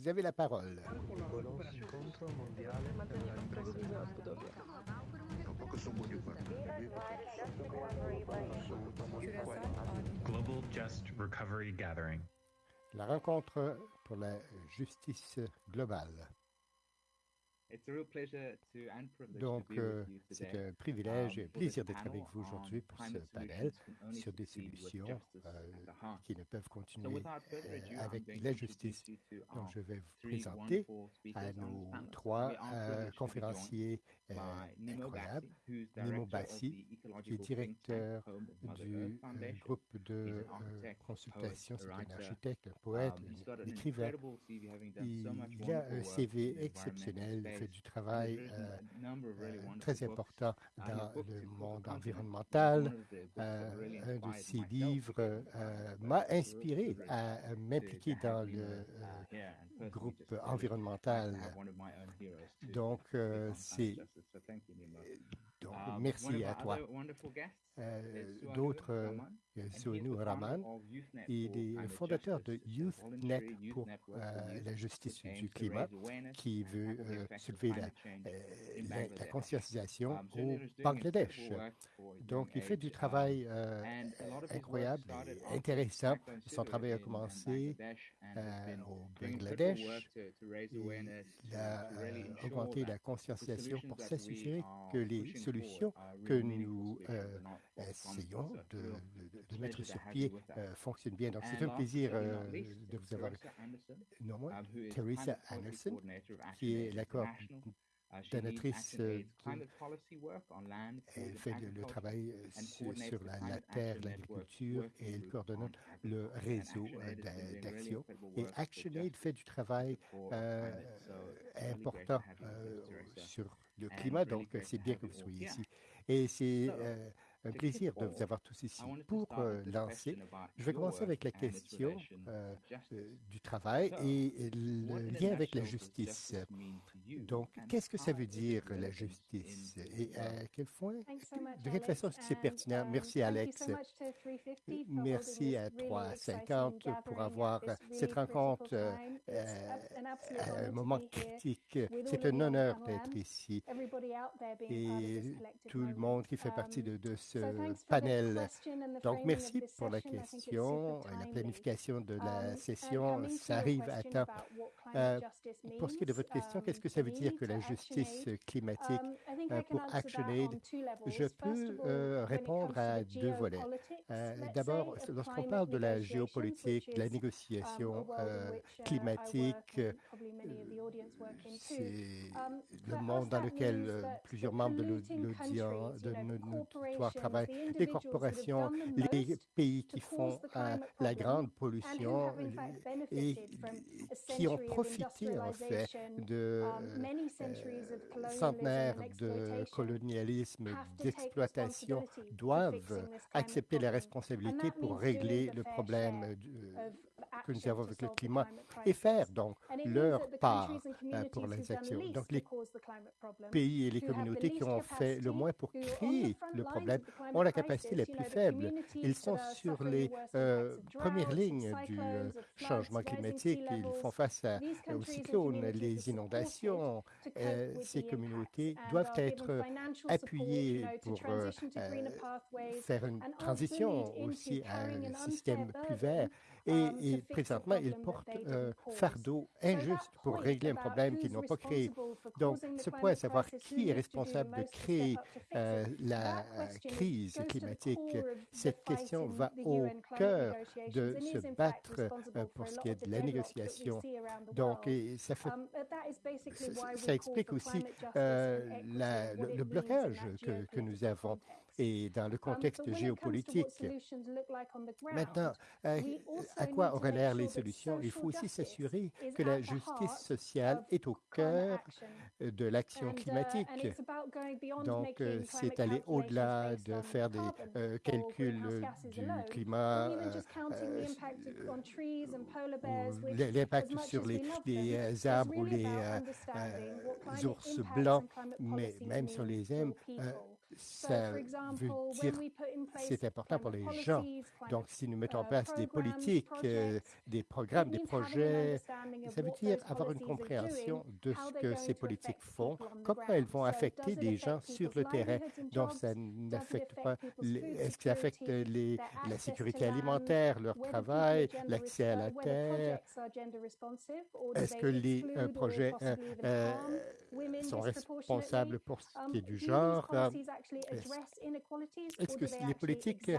vous avez la parole. Global Just Recovery Gathering. La rencontre pour la justice globale. Donc, euh, c'est un privilège et un plaisir d'être avec vous aujourd'hui pour ce panel sur des solutions euh, qui ne peuvent continuer euh, avec la justice. Donc, je vais vous présenter à nos trois conférenciers incroyables. Nimo Bassi, qui est directeur du groupe de consultation, c'est un architecte, un poète, un écrivain. Il a un CV exceptionnel fait du travail euh, euh, très important dans le monde environnemental. Euh, un de ses livres m'a inspiré à m'impliquer dans le groupe environnemental. Donc, c'est... Donc, merci à toi. D'autres Souenou Raman. Il est fondateur de YouthNet pour euh, la justice du climat, qui veut euh, soulever euh, la, la, conscientisation au Bangladesh. Donc, il fait du travail incroyable et intéressant. Son travail a commencé au Bangladesh. Il a augmenté la conscientisation pour s'assurer que les solutions que nous essayons de de mettre sur pied euh, fonctionne bien. Donc, c'est un plaisir euh, de vous avoir. Non, moi, Teresa Anderson, qui est la coordonnatrice euh, elle fait le, travail sur, la, terre, l'agriculture et elle coordonne le réseau d'action. Et ActionAid fait du travail important sur le climat, donc c'est bien que vous soyez ici. Et c'est un plaisir de vous avoir tous ici. Pour euh, lancer, je vais commencer avec la question euh, euh, du travail et le lien avec la justice. Donc, qu'est-ce que ça veut dire la justice? et à quel point, de quelle façon c'est pertinent? Merci Alex. Merci à 350 pour avoir cette rencontre à un moment critique. C'est un honneur d'être ici et tout le monde qui fait partie de, de ce panel. Donc, merci pour la question et la planification de la um, session. Ça arrive à temps. Euh, pour ce qui est de votre question, qu'est-ce que ça veut dire que la justice climatique um, euh, pour ActionAid? Je peux euh, répondre à deux volets. D'abord, lorsqu'on parle de la géopolitique, de la négociation um, climatique, c'est le monde dans lequel plusieurs membres de l'audience, de notre travail, les corporations, les pays qui font la grande pollution et qui ont profité en fait de euh, centenaires de colonialisme, d'exploitation, doivent accepter la responsabilité pour régler le problème que nous avons avec le climat et faire donc leur part euh, pour les actions. Donc les pays et les communautés qui ont fait le moins pour créer le problème ont la capacité la plus faible. Ils sont sur les euh, premières lignes du euh, changement climatique. Ils font face aux cyclones, les inondations. ces communautés doivent être appuyées pour faire une transition aussi à un système plus vert. Et, présentement, ils portent un fardeau injuste pour régler un problème qu'ils n'ont pas créé. Donc, ce point, savoir qui est responsable de créer euh, la crise climatique, cette question va au cœur de se battre euh, pour ce qui est de la négociation. Donc, ça, fait, ça, explique aussi euh, le, blocage que, que nous avons et dans le contexte géopolitique. Maintenant, euh, à quoi auraient l'air les solutions? Il faut aussi s'assurer que la justice sociale est au cœur de l'action uh, climatique. Donc, euh, c'est aller au-delà de faire des euh, calculs du climat, l'impact sur les, les, arbres ou les ours blancs, mais même sur les hommes, ça veut dire c'est important pour les gens. Donc, si nous mettons en place des politiques, euh, des programmes, des projets, ça veut dire avoir une compréhension de ce que ces politiques font, comment elles vont affecter des gens sur le terrain? Donc, ça n'affecte pas, est-ce que ça affecte les, la sécurité alimentaire, leur travail, l'accès à la terre? Est-ce que les euh, projets euh, sont responsables pour ce qui est du genre? Est-ce que les politiques,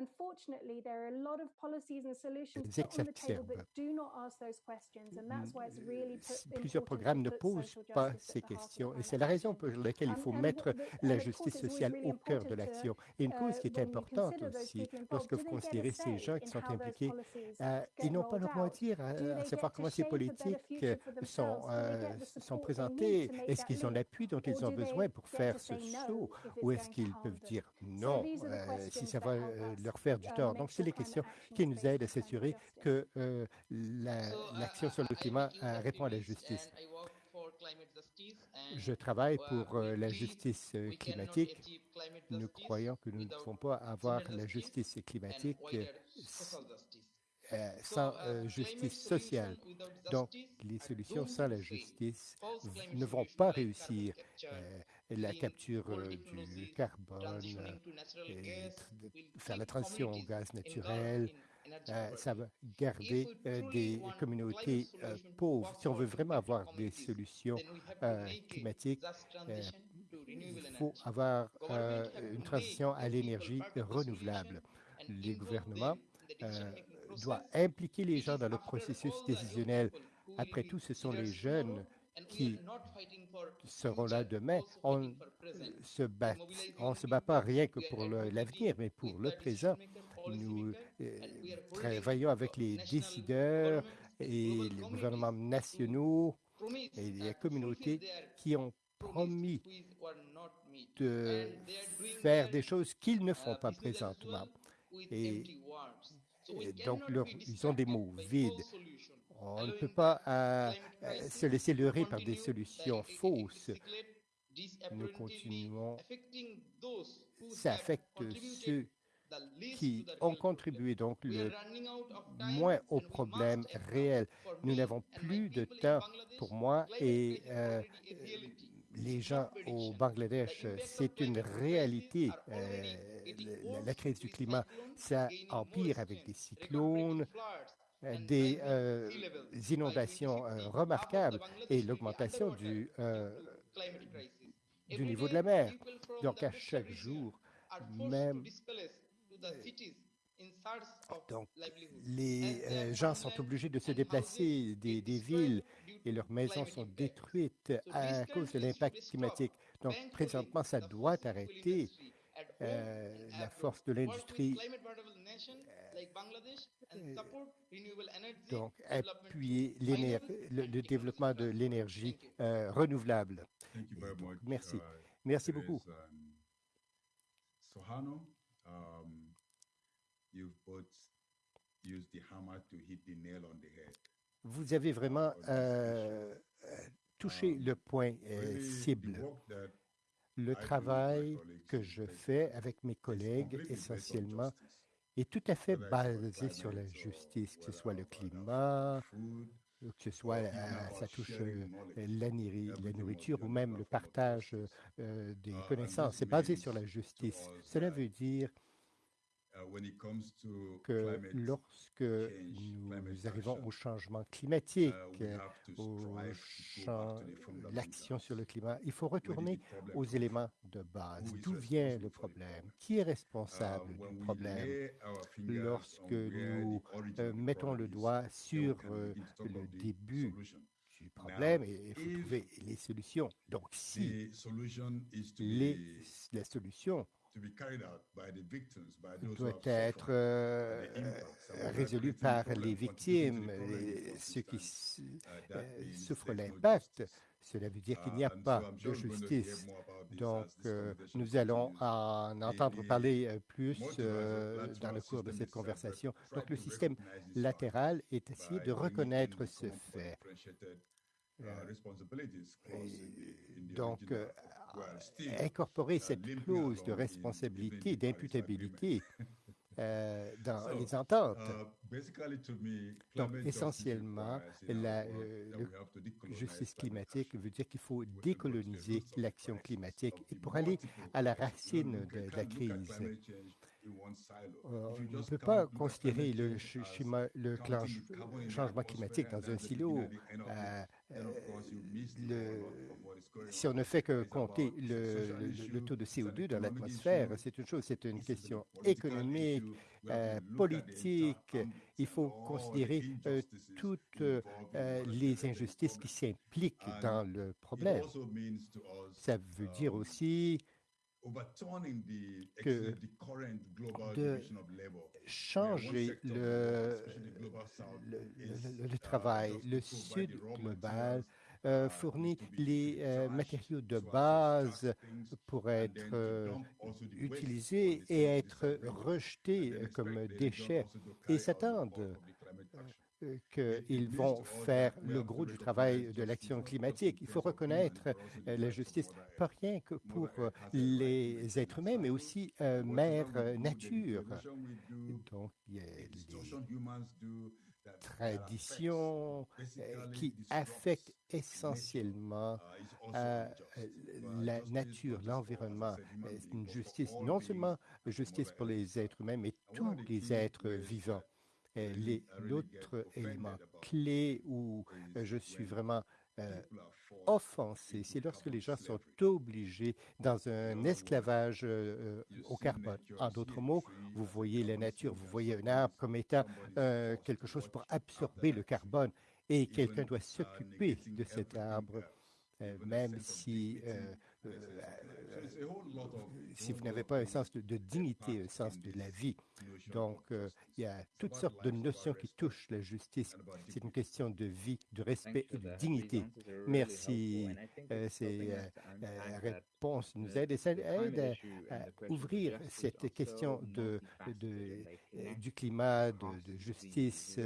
Unfortunately, there are a lot of policies and solutions put on the table but do not ask those questions, and that's why it's really Plusieurs programmes ne posent pas ces questions, et c'est la raison pour laquelle il faut mettre la justice sociale au cœur de l'action. Et une cause qui est importante aussi, lorsque vous considérez ces gens qui sont impliqués, euh, ils n'ont pas leur mot à dire, à, savoir comment ces politiques sont, euh, sont présentées? Est-ce qu'ils ont l'appui dont ils ont besoin pour faire ce saut, ou est-ce qu'ils peuvent dire non, euh, si ça va leur faire du tort. Donc, c'est les questions qui nous aident à s'assurer que euh, l'action sur le climat euh, répond à la justice. Je travaille pour euh, la justice climatique. Nous croyons que nous ne pouvons pas avoir la justice climatique sans justice sociale. Donc, les solutions sans la justice ne vont pas réussir la capture du carbone, faire la transition au gaz naturel. ça va garder des communautés pauvres. Si on veut vraiment avoir des solutions climatiques, il faut avoir une transition à l'énergie renouvelable. Les gouvernements doivent impliquer les gens dans le processus décisionnel. Après tout, ce sont les jeunes qui seront là demain, on se bat, on se bat pas rien que pour l'avenir, mais pour le présent. Nous euh, travaillons avec les décideurs et les gouvernements nationaux et les communautés qui ont promis de faire des choses qu'ils ne font pas présentement. Et, donc, ils ont des mots vides. On ne peut pas euh, euh, se laisser leurrer par des solutions fausses. Nous continuons. Ça affecte ceux qui ont contribué donc le moins au problème réel. Nous n'avons plus de temps pour moi et euh, les gens au Bangladesh, c'est une réalité. la, crise du climat, ça empire avec des cyclones, des euh, inondations euh, remarquables et l'augmentation du, du niveau de la mer. Donc, à chaque jour, même donc, les gens sont obligés de se déplacer des, des, villes et leurs maisons sont détruites à cause de l'impact climatique. Donc, présentement, ça doit arrêter. la force de l'industrie donc appuyer le, le, développement de l'énergie euh, renouvelable. Merci. Uh, Merci beaucoup. Um, Vous avez vraiment euh, touché um, le point euh, cible. Le travail que je fais avec mes collègues essentiellement est tout à fait basé sur la justice, que ce soit le climat, que ce soit ça touche la, nourriture ou même le partage des connaissances. C'est basé sur la justice. Cela veut dire que lorsque nous arrivons au changement climatique, uh, au l'action sur le climat, il faut retourner aux éléments de base. D'où vient le problème? Qui est responsable uh, du problème? Lorsque nous euh, mettons le doigt sur euh, le début du problème et il faut trouver les solutions. Donc, si les, la solution doit être euh, résolu par les victimes, ceux qui uh, euh, souffrent l'impact. Cela veut dire qu'il n'y a uh, pas de justice. Donc, euh, nous allons en entendre parler plus dans le cours de cette conversation. Donc, le système latéral est essayé de reconnaître ce fait donc, incorporer cette clause de responsabilité, d'imputabilité euh, dans les ententes. Donc, essentiellement, la justice climatique veut dire qu'il faut décoloniser l'action climatique et pour aller à la racine de la crise. Euh, on ne peut pas considérer le, le changement climatique dans un silo. Euh, euh, si on ne fait que compter le, taux de CO2 dans l'atmosphère, c'est une chose, c'est une question économique, politique. Il faut considérer toutes les injustices qui s'impliquent dans le problème. Ça veut dire aussi que de changer le, le, le, travail. Le Sud global euh, fournit les euh, matériaux de base pour être euh, utilisés et être rejetés comme déchets et s'attendent qu'ils vont faire le gros du travail de l'action climatique. Il faut reconnaître euh, la justice, pas rien que pour euh, les êtres humains, mais aussi mère nature. Donc, il y a des traditions qui affectent essentiellement la nature, l'environnement. une justice, non seulement justice pour les êtres humains, mais tous les êtres vivants. L'autre élément clé où euh, je suis vraiment euh, offensé, c'est lorsque les gens sont obligés dans un esclavage euh, au carbone. En d'autres mots, vous voyez la nature, vous voyez un arbre comme étant quelque chose pour absorber le carbone et quelqu'un doit s'occuper de cet arbre, même si si vous n'avez pas un sens de, dignité, un sens de la vie. Donc, euh, il y a toutes sortes de notions qui touchent la justice. C'est une question de vie, de respect et de dignité. Merci. Euh, ces euh, réponses nous aident et ça aide à, ouvrir cette question de, du climat, de, justice.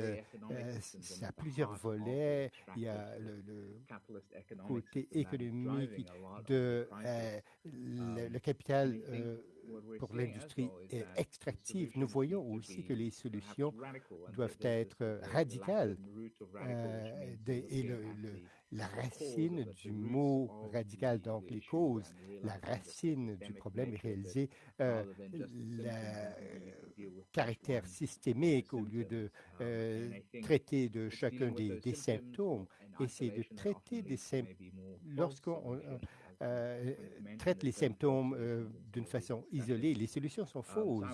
ça a plusieurs volets. Il y a le côté économique de euh, le, capital euh, pour l'industrie extractive. Nous voyons aussi que les solutions doivent être euh, radicales. et le, la racine du mot radical, donc les causes, la racine du problème est réalisée, le caractère systémique au lieu de traiter de chacun des, des symptômes. Et c'est de traiter des symptômes lorsqu'on euh, traite les symptômes euh, d'une façon isolée. Les solutions sont fausses.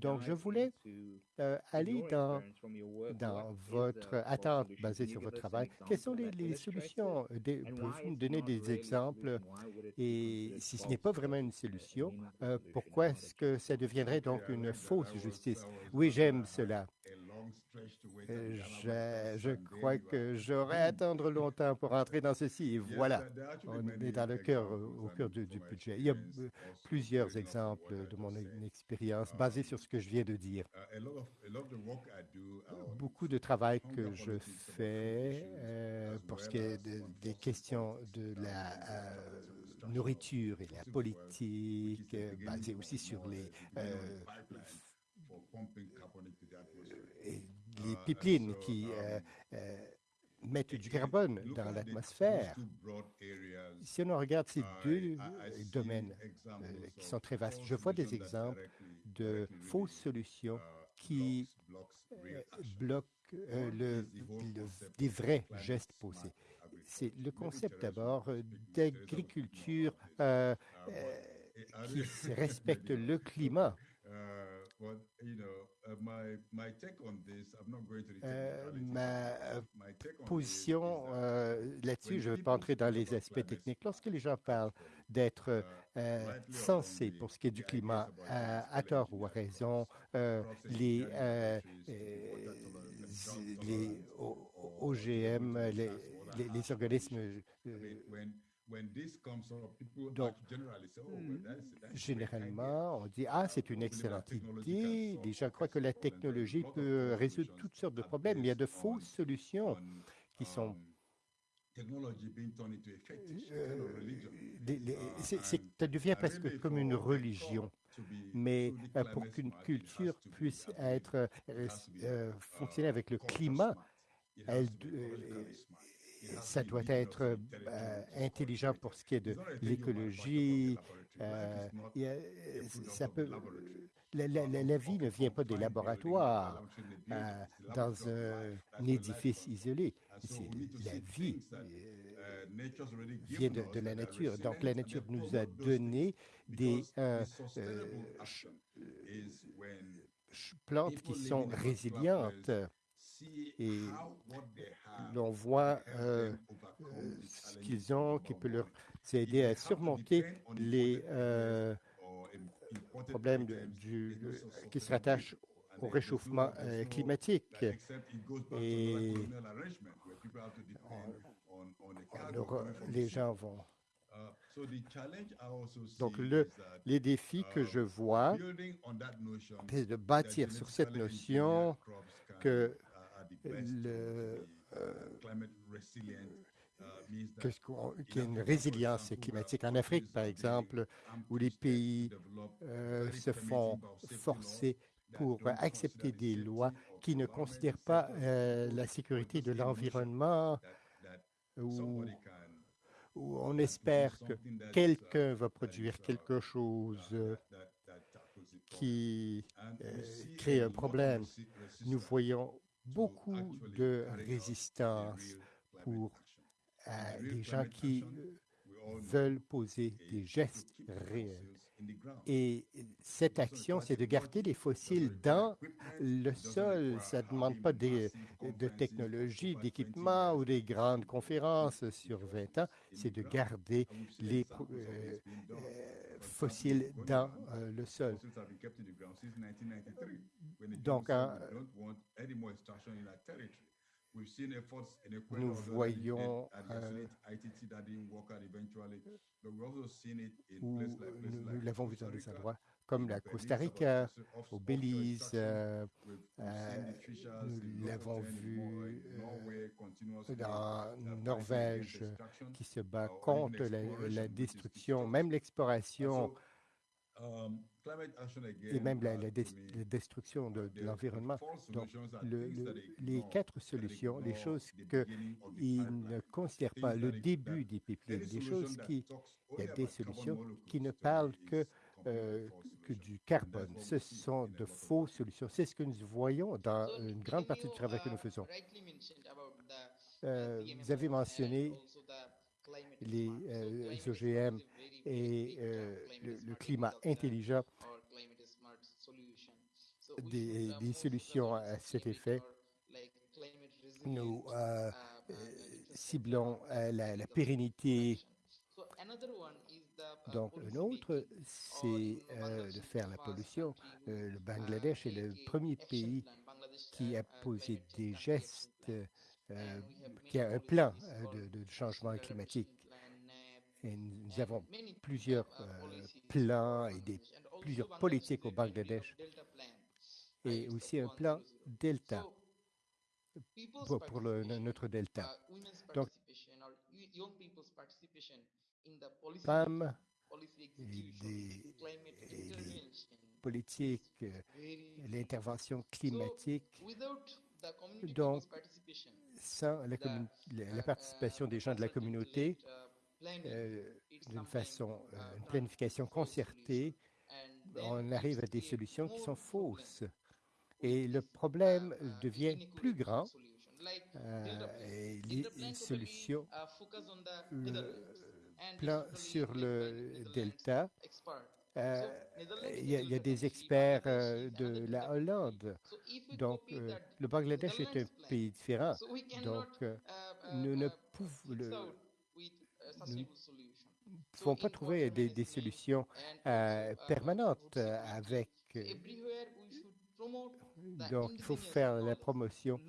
Donc, je voulais euh, aller dans, dans votre attente basée sur votre travail. Quelles sont les, solutions? Pouvez-vous me donner des exemples? Et si ce n'est pas vraiment une solution, pourquoi est-ce que ça deviendrait donc une fausse justice? Oui, j'aime cela. Je, crois que j'aurais à attendre longtemps pour entrer dans ceci. Et voilà, on est dans le cœur, au cœur du, du, budget. Il y a euh, plusieurs exemples de mon expérience basés sur ce que je viens de dire. Beaucoup de travail que je fais euh, pour ce qui est des questions de la euh, nourriture et la politique, basée aussi sur les les pipelines qui euh, euh, mettent du carbone dans l'atmosphère. Si on regarde ces deux domaines euh, qui sont très vastes, je vois des exemples de fausses solutions qui bloquent le, des vrais gestes posés. C'est le concept d'abord d'agriculture qui respecte le climat. Ma position euh, là-dessus, je ne vais pas entrer dans les aspects techniques. Lorsque les gens parlent d'être uh, euh, sensés pour ce qui est du climat, à, tort ou à raison, euh, les, les OGM, les, les organismes donc, généralement, on dit Ah, c'est une excellente idée. Les gens croient que la technologie peut résoudre toutes sortes de problèmes. Il y a de fausses solutions qui sont ça devient presque comme une religion. Mais pour qu'une culture puisse être fonctionner avec le climat, elle, ça doit être intelligent pour ce qui est de l'écologie. peut, la, vie ne vient pas des laboratoires dans un édifice isolé. La vie vient de, la nature. Donc la nature nous a donné des euh, euh, plantes qui sont résilientes et l'on voit euh, ce qu'ils ont qui peut leur aider à surmonter les euh, problèmes du, qui se rattachent au réchauffement euh, climatique. Et on, les gens vont. Donc, le, les défis que je vois, c'est de bâtir sur cette notion que le, qu'il y a une résilience climatique. En Afrique, par exemple, où les pays euh, se font forcer pour accepter des lois qui ne considèrent pas euh, la sécurité de l'environnement, où, où, on espère que quelqu'un va produire quelque chose qui euh, crée un problème. Nous voyons beaucoup de résistance pour euh, des gens qui veulent poser des gestes réels. Et cette action, c'est de garder les fossiles dans le sol. Ça ne demande pas de technologie, d'équipement ou des grandes conférences sur 20 ans. C'est de garder les euh, euh, fossiles dans euh, le sol. Donc, nous voyons euh, où nous, l'avons vu dans des endroits comme la Costa Rica, au Belize, euh, euh, nous l'avons vu dans Norvège qui se bat contre la, la destruction, même l'exploration et même la, la, la destruction de, de l'environnement. Donc, le, le, les quatre solutions, les choses qu'ils ne considèrent pas, le début des pipelines, des choses qui, il y a des solutions qui ne parlent que, euh, que du carbone. Ce sont de fausses solutions. C'est ce que nous voyons dans une grande partie du travail que nous faisons. Euh, vous avez mentionné les euh, OGM et euh, le, le, climat intelligent, des, solutions à cet effet. Nous euh, ciblons la, pérennité. Donc, un autre, c'est euh, de faire la pollution. Euh, le Bangladesh est le premier pays qui a posé des gestes, euh, qui a un plan de changement climatique. Et nous avons plusieurs euh, plans et des, plusieurs politiques au Bangladesh et aussi un plan Delta pour, notre Delta. Donc, femmes et des, politiques, l'intervention climatique. Donc, sans la, participation des gens de la communauté, euh, d'une façon, euh, une planification concertée, on arrive à des solutions qui sont fausses. Et le problème devient plus grand. Euh, et les solutions, plan sur le delta, euh, il, y a, il, y a, des experts euh, de la Hollande. Donc, euh, le Bangladesh est un pays différent. Donc, nous ne pouvons, ne pouvons pas trouver des, solutions euh, permanentes avec. Donc, il faut faire la promotion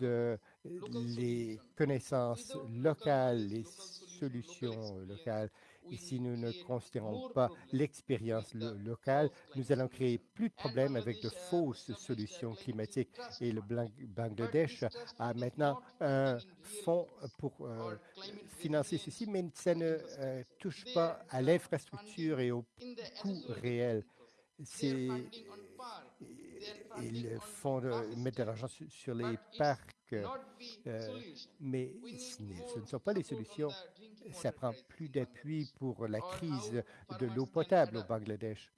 de les connaissances locales, les solutions locales Et si nous ne considérons pas l'expérience locale, nous allons créer plus de problèmes avec de fausses solutions climatiques. Et le Bangladesh a maintenant un fonds pour euh, financer ceci, mais ça ne euh, touche pas à l'infrastructure et au coût réel. Ils font mettre de l'argent sur les parcs, euh, mais ce ne sont pas les solutions. Ça prend plus d'appui pour la crise de l'eau potable au Bangladesh.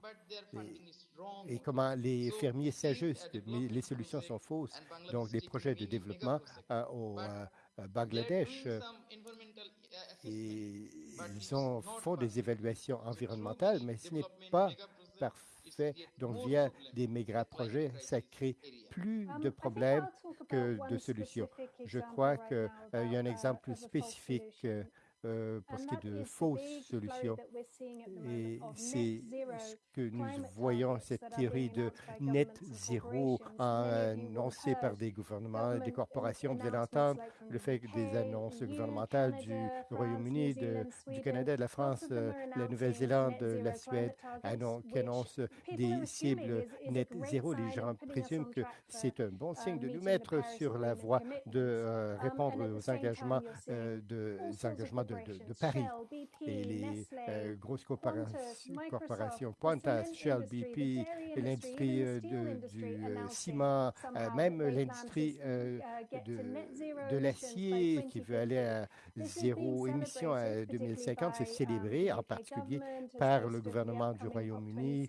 Et, comment les fermiers s'ajustent, mais les solutions sont fausses. Donc, les projets de développement euh, au euh, Bangladesh et ils ont, font des évaluations environnementales, mais ce n'est pas parfait. Donc, via des méga-projets, ça crée plus de problèmes que de solutions. Je crois qu'il y a un exemple spécifique euh, pour ce qui est de fausses solutions. Et c'est ce que nous voyons, cette théorie de net zéro annoncée par des gouvernements, des corporations. Vous allez entendre le fait que des annonces gouvernementales du Royaume-Uni, du Canada, de la France, euh, la Nouvelle-Zélande, la Suède, qui annoncent des cibles net zéro. Les gens présument que c'est un bon signe de nous mettre sur la voie de euh, répondre aux engagements, de, engagements de de, Paris. Et les euh, grosses corporations, Qantas, Shell, BP, l'industrie euh, du euh, ciment, même l'industrie de, l'acier qui veut aller à zéro émission à 2050, c'est célébré en particulier par le gouvernement du Royaume-Uni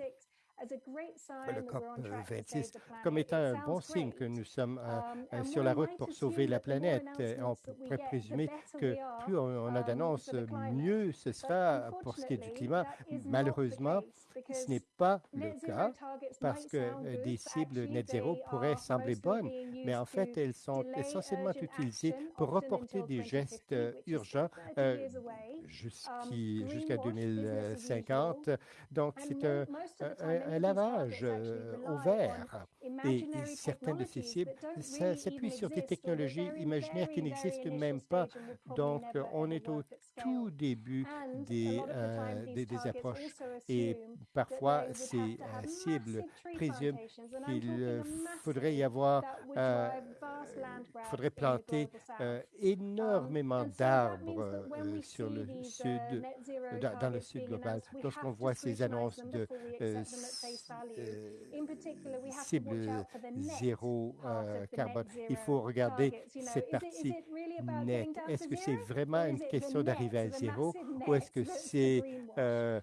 le COP 26 comme étant un bon signe que nous sommes euh, um, euh, sur la route pour sauver la planète. On pourrait présumer que plus on a um, d'annonces, mieux ce sera pour ce qui est du climat. Malheureusement, ce n'est pas le cas parce que euh, des cibles net zéro pourraient sembler bonnes, mais en fait, elles sont essentiellement utilisées pour reporter des gestes urgents um, jusqu'à 2050. Donc, c'est un, un, lavage euh, au vert. Et, certaines de ces cibles s'appuient sur des technologies imaginaires qui n'existent même pas. Donc, on est au tout début des, euh, des, approches. Et parfois, ces euh, cibles présument qu'il faudrait y avoir, faudrait planter énormément d'arbres sur le sud, dans, dans, le sud global. Lorsqu'on voit ces annonces de cible zéro euh, carbone. Il faut regarder cette partie nette. Est-ce que c'est vraiment une question d'arriver à zéro ou est-ce que c'est euh,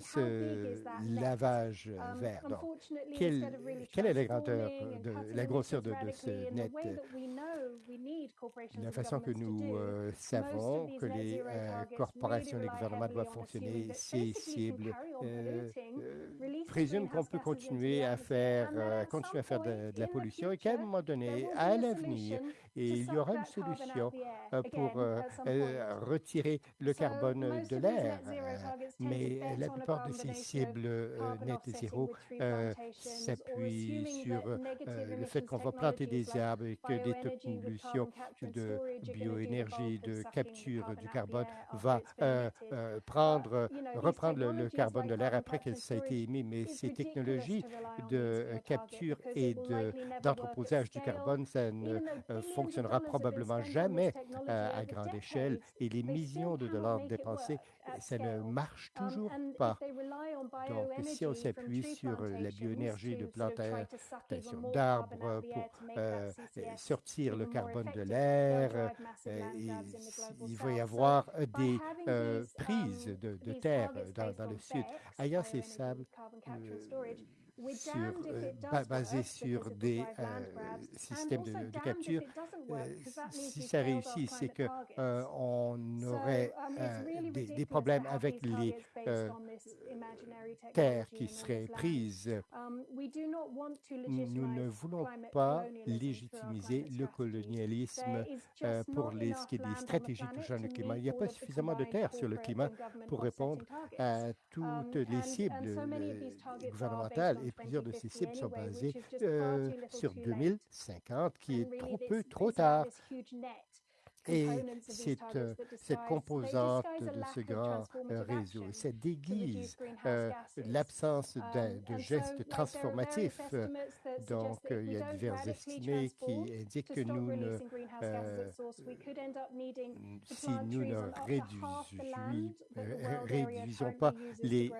ce lavage vert? Donc, quelle, est la grandeur, de, la grosseur de, ce net? La façon que nous euh, savons que les corporations et les gouvernements doivent fonctionner, ces cibles présument qu'on peut continuer à faire, continuer à faire de, de la pollution et qu'à un moment donné, à l'avenir, et il y aura une solution euh, pour euh, euh, retirer le carbone de l'air. Mais la plupart de ces cibles net zéro s'appuient sur le fait qu'on va planter des arbres et que des solutions de bioénergie, de capture du carbone va prendre, reprendre le, carbone de l'air après qu'il a été émis. Mais ces technologies de capture et d'entreposage du carbone, ça ne fonctionne fonctionnera probablement jamais euh, à grande échelle et les millions de dollars dépensés, ça ne marche um, toujours pas. Donc, si on s'appuie sur la bioénergie de plantation d'arbres pour euh, sortir le carbone de l'air, euh, il va y avoir des prises de, terre dans, le sud. Ayant ces sables, sur, euh, basé sur des euh, systèmes de, capture. Euh, si ça réussit, c'est qu'on aurait des, problèmes avec les terres qui seraient prises. Um, Nous ne voulons pas légitimiser le colonialisme pour les, ce qui est des stratégies touchant le climat. Il n'y a pas suffisamment de terres sur le climat pour répondre à toutes um, les cibles gouvernementales et plusieurs de ces cibles sont basées euh, sur 2050, qui est trop peu, trop tard. Et c'est cette composante de ce grand réseau, ça déguise l'absence de, de gestes transformatifs. Donc, il y a divers estimés qui indiquent que nous ne, si nous ne réduisons pas les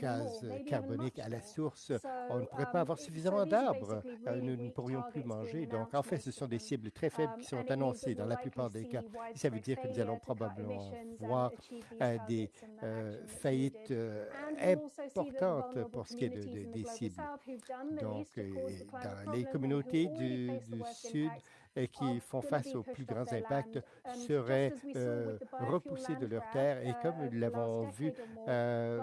gaz carboniques à la source, on ne pourrait pas avoir suffisamment d'arbres. Nous ne pourrions plus manger. Donc, en fait, ce sont des cibles très faibles qui sont annoncées dans la plupart des cas. Ça veut dire que nous allons probablement voir des faillites importantes pour ce qui est de, des cibles. Donc, dans les communautés du Sud, et qui font face aux plus grands impacts seraient euh, repoussés de leurs terres. Et comme nous l'avons vu euh,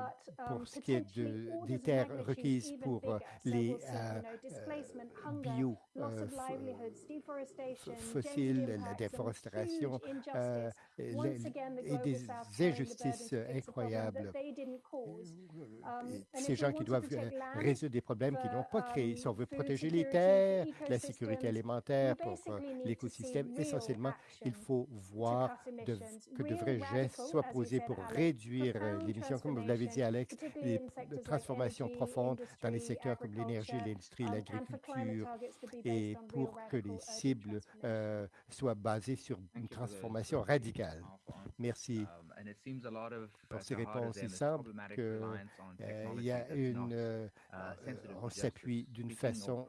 pour ce qui est de, des terres requises pour les bio fossiles, la déforestation et des injustices incroyables. Ces gens qui doivent résoudre des problèmes qu'ils n'ont pas créés. Si on veut protéger les terres, la sécurité alimentaire pour l'écosystème. Essentiellement, il faut voir que de vrais gestes soient posés pour réduire l'émission, comme vous l'avez dit, Alex, les transformations profondes dans les secteurs comme l'énergie, l'industrie, l'agriculture, et pour que les cibles euh, soient basées sur une transformation radicale. Merci pour ces réponses. Il semble qu'il euh, y a une, euh, on s'appuie d'une façon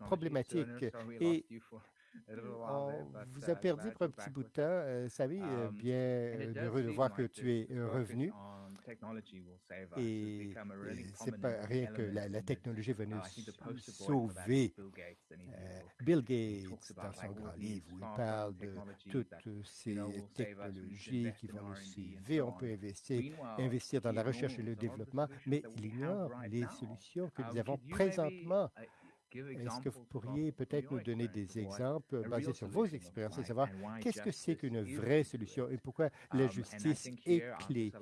problématique et on vous a perdu pour un petit bout de temps. Euh, Savi, euh, um, bien heureux de voir que tu es euh, revenu. Et c'est pas rien que la, la technologie va nous sauver. Bill Gates, dans son grand livre, où il parle de toutes ces technologies qui vont nous sauver. On peut investir, investir dans la recherche et le développement, mais il ignore les solutions que nous avons présentement. Est-ce que vous pourriez peut-être nous donner des exemples basés sur vos expériences et savoir qu'est-ce que c'est qu'une vraie solution et pourquoi la um, justice est clé?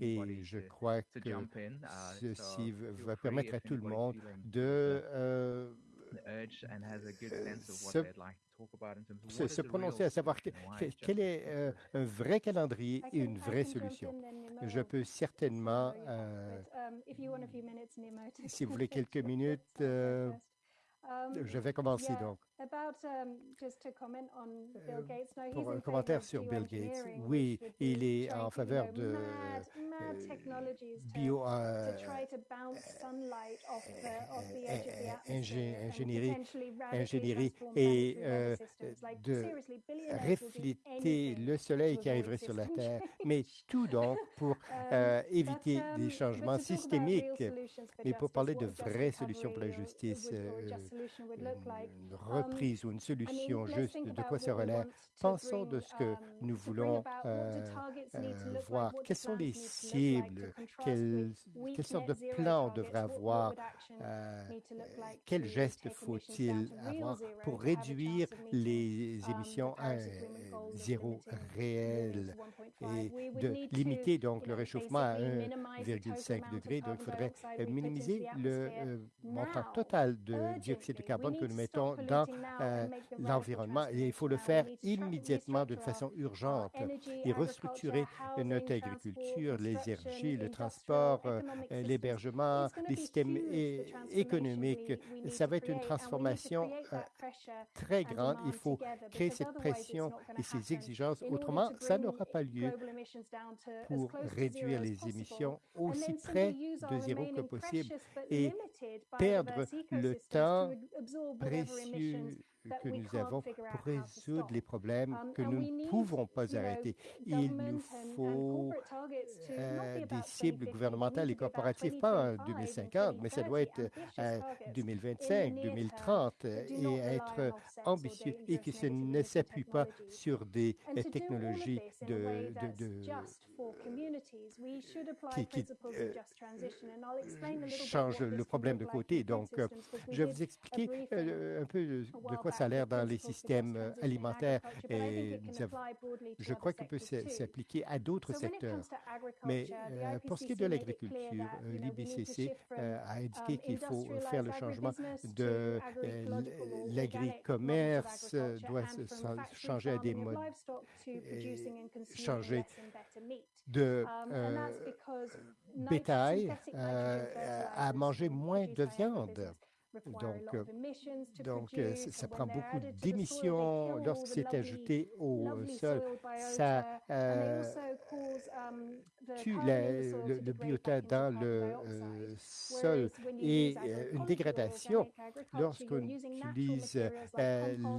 Et je crois que uh, ceci va permettre à tout le monde de euh, se, se, prononcer à savoir que, quel est euh, un vrai calendrier et une vraie solution. Je peux certainement, euh, um, si vous voulez quelques minutes, euh, je vais commencer donc. Pour un commentaire sur Bill Gates, oui, il est en faveur de bio ingénierie et euh, de refléter le soleil qui arriverait sur la Terre, mais tout donc pour um, euh, éviter um, des changements systémiques, mais pour parler de vraies solutions pour la justice, euh, une reprise ou une solution juste de quoi ça relève. Pensons de ce que um, nous voulons euh, euh, voir. Quelles sont les cibles? Quelles, quelle sorte de plan on devrait avoir? Euh, quels gestes faut-il avoir pour réduire les um, émissions à zéro réel et de limiter donc le réchauffement à 1,5 degré. Donc, il faudrait minimiser le montant total de dioxyde de carbone que nous mettons dans euh, l'environnement. Et il faut le faire immédiatement d'une façon urgente et restructurer notre agriculture, les énergies, le transport, euh, l'hébergement, les systèmes économiques. Ça va être une transformation euh, très grande. Il faut créer cette pression et ces exigences. Autrement, ça n'aura pas lieu pour réduire les émissions aussi près de zéro que possible et perdre le temps absorb whatever emissions que nous avons pour résoudre les problèmes um, que nous ne pouvons pas arrêter. Il nous faut euh, des cibles gouvernementales et corporatives, pas en 2050, mais ça doit être à 2025, 2030 et être ambitieux et que ce ne s'appuie pas sur des technologies de, de, de qui, qui euh, change le problème de côté. Donc, euh, je vais vous expliquer euh, un peu de quoi salaire dans les systèmes alimentaires. Et je crois qu'il peut s'appliquer à d'autres secteurs. Mais pour ce qui est de l'agriculture, l'IBCC a indiqué qu'il faut faire le changement de l'agri-commerce, doit changer à des modes, changer de bétail à manger moins de viande. Donc, donc ça prend beaucoup d'émissions lorsque c'est ajouté au sol. Ça tue le, le, biota dans le sol et une dégradation lorsqu'on utilise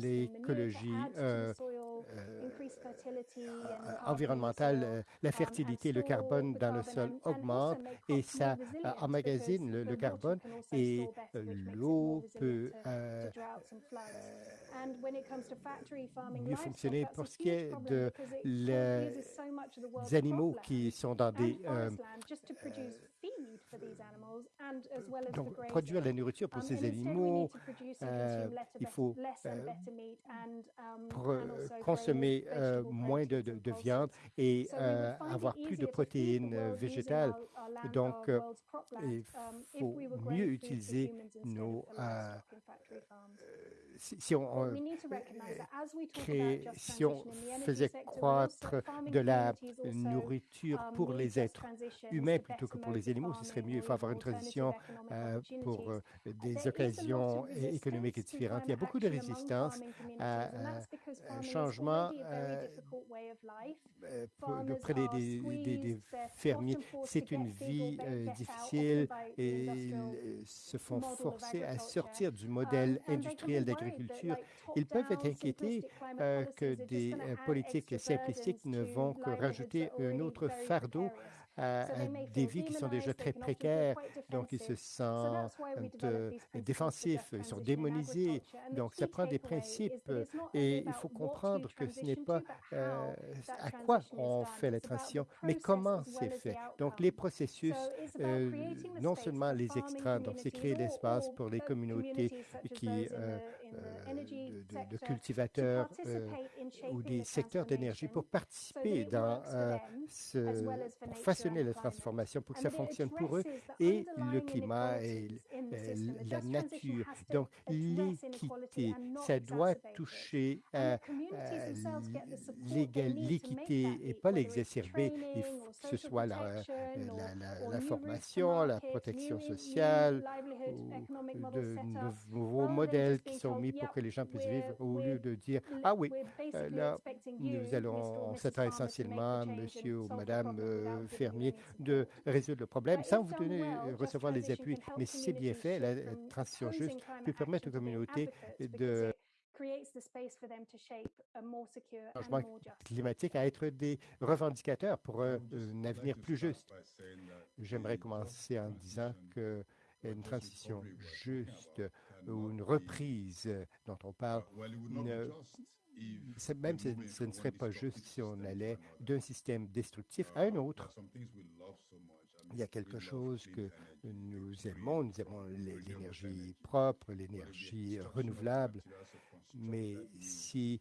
l'écologie environnementale, la fertilité, le carbone dans le sol augmente et ça emmagasine le, le carbone et l'eau peut mieux fonctionner. Pour ce qui est de les animaux qui sont dans des donc, produire la nourriture pour ces animaux, euh, il faut euh, consommer euh, moins de, de, de, viande et avoir plus de protéines végétales. Donc, il faut mieux utiliser nos si, on, créait, si on faisait croître de la nourriture pour les êtres humains plutôt que pour les animaux, ce serait mieux. Il faut avoir une transition euh, pour euh, des occasions économiques différentes. Il y a beaucoup de résistance à un changement euh, auprès des, des, des, fermiers. C'est une vie difficile et ils se font forcer à sortir du modèle industriel d'agriculture. Ils peuvent être inquiétés que des politiques simplistiques ne vont que rajouter un autre fardeau à, des vies qui sont déjà très précaires. Donc, ils se sentent défensifs, ils sont démonisés. Donc, ça prend des principes et il faut comprendre que ce n'est pas à quoi on fait la transition, mais comment c'est fait. Donc, les processus, non seulement les extraits, donc c'est créer l'espace pour les communautés qui de, de, cultivateurs ou des secteurs d'énergie pour participer dans ce, pour façonner la transformation, pour que ça fonctionne pour eux et le climat et la nature. Donc, l'équité, ça doit toucher à, l'équité et pas l'exacerber. Que ce soit la, la, la, formation, la protection sociale, ou de nouveaux modèles qui sont pour que les gens puissent vivre au lieu de dire Ah oui, là, nous allons, s'attend essentiellement, monsieur ou madame fermier, de résoudre le problème sans vous donner, recevoir les appuis. Mais si c'est bien fait, la transition juste peut permettre aux communautés de changement climatique à être des revendicateurs pour un, un avenir plus juste. J'aimerais commencer en disant que une transition juste ou une reprise dont on parle, même ce, ce, ne serait pas juste si on allait d'un système destructif à un autre. Il y a quelque chose que nous aimons, nous aimons l'énergie propre, l'énergie renouvelable, mais si,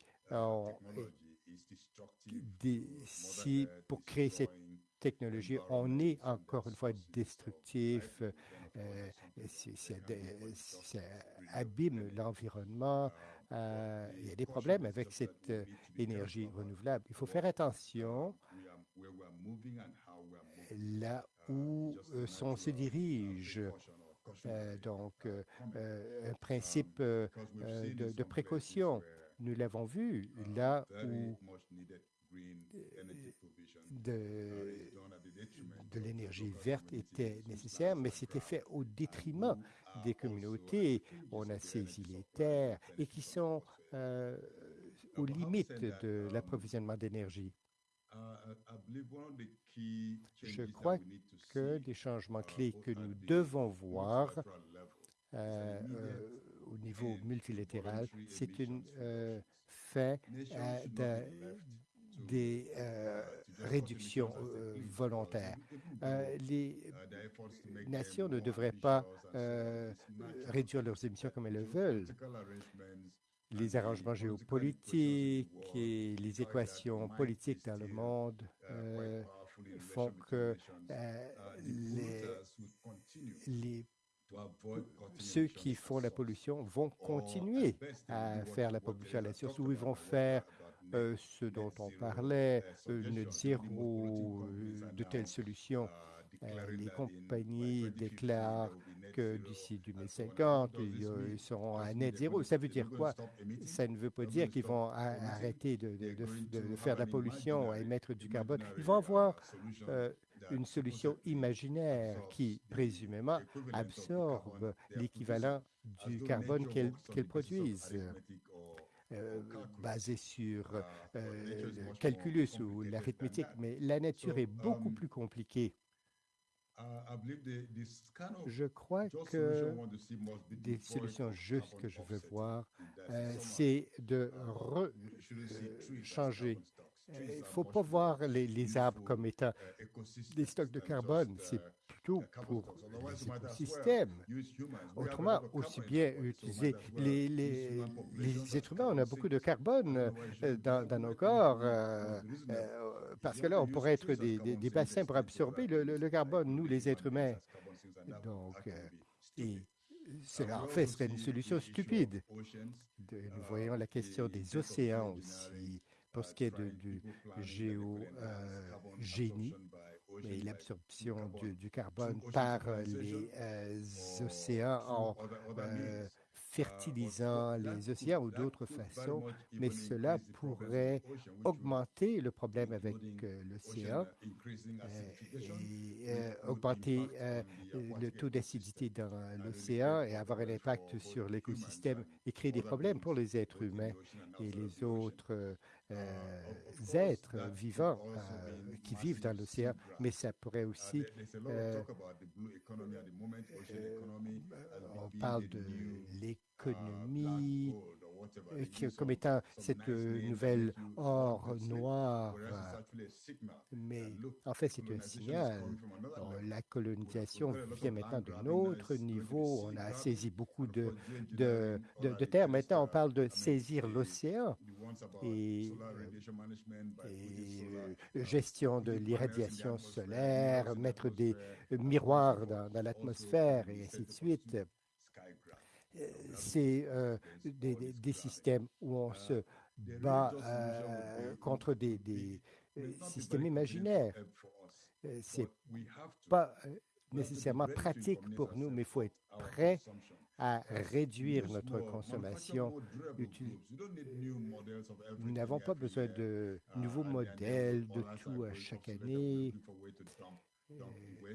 si pour créer cette technologie, on est encore une fois destructif, euh, ça abîme l'environnement. Euh, il y a des problèmes avec cette euh, énergie renouvelable. Il faut faire attention là où on se dirige. donc, un principe de précaution. Nous l'avons vu là où de, de l'énergie verte était nécessaire, mais c'était fait au détriment des communautés. On a saisi les terres et qui sont euh, aux limites de l'approvisionnement d'énergie. Je crois que des changements clés que nous devons voir euh, euh, au niveau multilatéral, c'est un euh, fait de, des euh, réductions euh, volontaires. Euh, les nations ne devraient pas réduire leurs émissions comme elles le veulent. les arrangements géopolitiques et les équations politiques dans le monde font que les, ceux qui font la pollution vont continuer à faire la pollution à la source ou ils vont faire euh, ce dont on parlait, euh, ne zéro de telles solutions. Euh, les compagnies déclarent que d'ici 2050, ils, seront à net zéro. Ça veut dire quoi? Ça ne veut pas dire qu'ils vont arrêter de, faire de la pollution, à émettre du carbone. Ils vont avoir une solution imaginaire qui, présumément, absorbe l'équivalent du carbone qu'elles produisent. Euh, basé sur euh, le calculus ou l'arithmétique, mais la nature est beaucoup plus compliquée. Je crois que des solutions justes que je veux voir, euh, c'est de changer. il ne faut pas voir les, arbres comme étant des stocks de carbone, c'est plutôt pour les écosystèmes. Autrement, aussi bien utiliser les, les, êtres humains, on a beaucoup de carbone euh, dans, nos corps, euh, euh, parce que là, on pourrait être des, bassins pour absorber le, carbone, nous, les êtres humains. Donc, et cela, en fait, serait une solution stupide. nous voyons la question des océans aussi pour ce qui est du géogénie et l'absorption du, carbone. par les euh, océans en euh, fertilisant les océans ou d'autres façons, mais cela pourrait augmenter le problème avec euh, l'océan et augmenter le taux d'acidité dans l'océan et avoir un impact sur l'écosystème et créer des problèmes pour les êtres humains et les autres euh, êtres vivants euh, qui vivent dans l'océan, mais ça pourrait aussi... Euh, on parle de l'économie, comme étant cette nouvelle or noir. Mais en fait, c'est un signal. La colonisation vient maintenant d'un autre niveau. On a saisi beaucoup de, de, de, terres. Maintenant, on parle de saisir l'océan et, gestion de l'irradiation solaire, mettre des miroirs dans, dans l'atmosphère et ainsi de suite c'est euh, des, systèmes où on se bat euh, contre des, euh, systèmes imaginaires. C'est pas nécessairement pratique pour nous, mais il faut être prêt à réduire notre consommation. Nous n'avons pas besoin de nouveaux modèles de tout à chaque année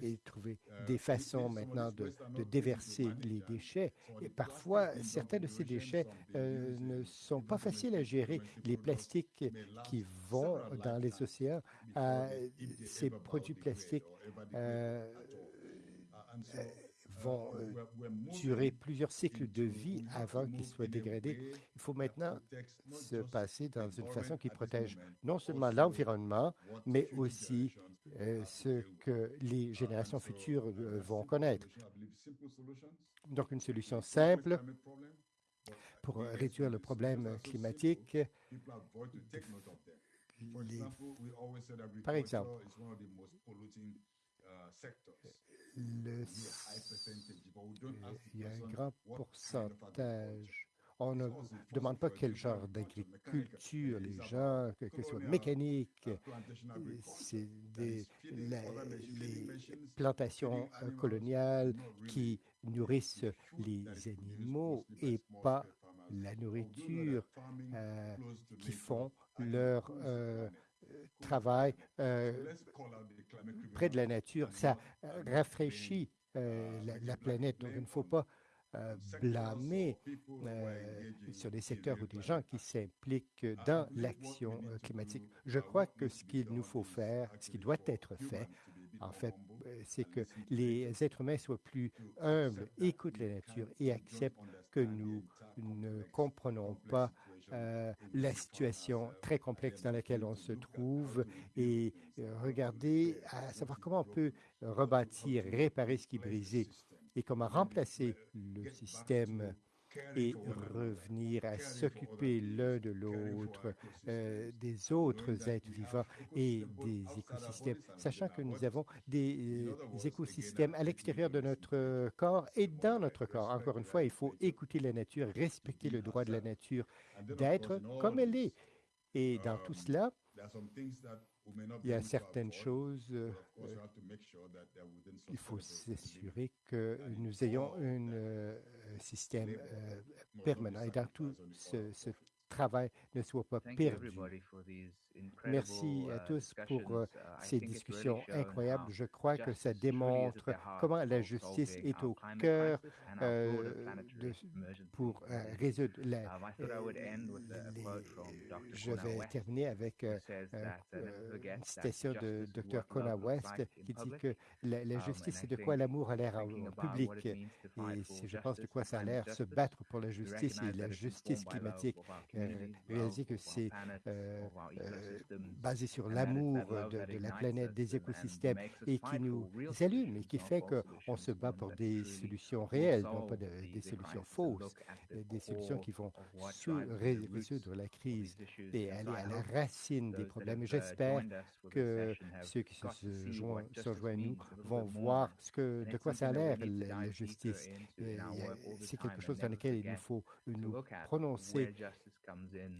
et trouver euh, des façons maintenant de, déverser les déchets. Et parfois, certains de ces déchets euh, ne sont pas faciles à gérer. Les plastiques qui vont dans les océans, euh, ces produits plastiques vont durer plusieurs cycles de vie avant qu'ils soient dégradés. Il faut maintenant se passer dans une façon qui protège non seulement l'environnement, mais aussi euh, ce que les générations futures euh, vont connaître. Donc, une solution simple pour réduire le problème climatique. par exemple, le, il y a un grand pourcentage. on ne demande pas quel genre d'agriculture les gens, que, ce soit mécanique, c'est des les plantations coloniales qui nourrissent les animaux et pas la nourriture euh, qui font leur euh, travail euh, près de la nature. Ça rafraîchit la, planète. Donc, il ne faut pas euh, blâmer euh, sur des secteurs ou des gens qui s'impliquent dans l'action euh, climatique. Je crois que ce qu'il nous faut faire, ce qui doit être fait, en fait, c'est que les êtres humains soient plus humbles, écoutent la nature et acceptent que nous ne comprenons pas la situation très complexe dans laquelle on se trouve et regarder à savoir comment on peut rebâtir, réparer ce qui est brisé et comment remplacer le système et revenir à s'occuper l'un de l'autre, euh, des autres êtres vivants et des écosystèmes, sachant que nous avons des, des écosystèmes à l'extérieur de notre corps et dans notre corps. Encore une fois, il faut écouter la nature, respecter le droit de la nature d'être comme elle est. Et dans tout cela, il y a certaines choses, euh, il faut s'assurer que nous ayons un euh, système euh, permanent. Et dans tout ce, ce travail ne soit pas perdu. Merci à tous pour ces discussions incroyables. Je crois que ça démontre comment la justice est au cœur euh, de, pour euh, résoudre la... je vais terminer avec euh, une citation de Dr. Kona West qui dit que la, la justice, c'est de quoi l'amour a l'air en public. Et je pense de quoi ça a l'air, se battre pour la justice et la justice climatique. réaliser que c'est basé sur l'amour de, de, la planète, des écosystèmes, et qui nous allume et qui fait qu'on se bat pour des solutions réelles, non pas de, des solutions fausses, des solutions qui vont résoudre la crise et aller à la racine des problèmes. J'espère que ceux qui se, se joignent, se joignent à nous vont voir ce que, de quoi ça a l'air, la, la justice. C'est quelque chose dans lequel il nous faut nous prononcer.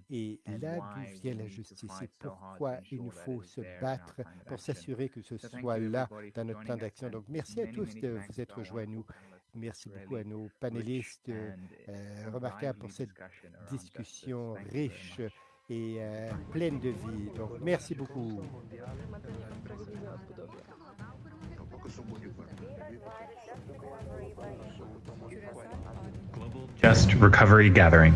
Et là d'où vient la justice? et pourquoi il nous faut se battre pour s'assurer que ce soit là dans notre plan d'action. Donc, merci à tous de vous être joints à nous. Merci beaucoup à nos panélistes euh, remarquables pour cette discussion riche et euh, pleine de vie. Donc, merci beaucoup. Global Just Recovery Gathering.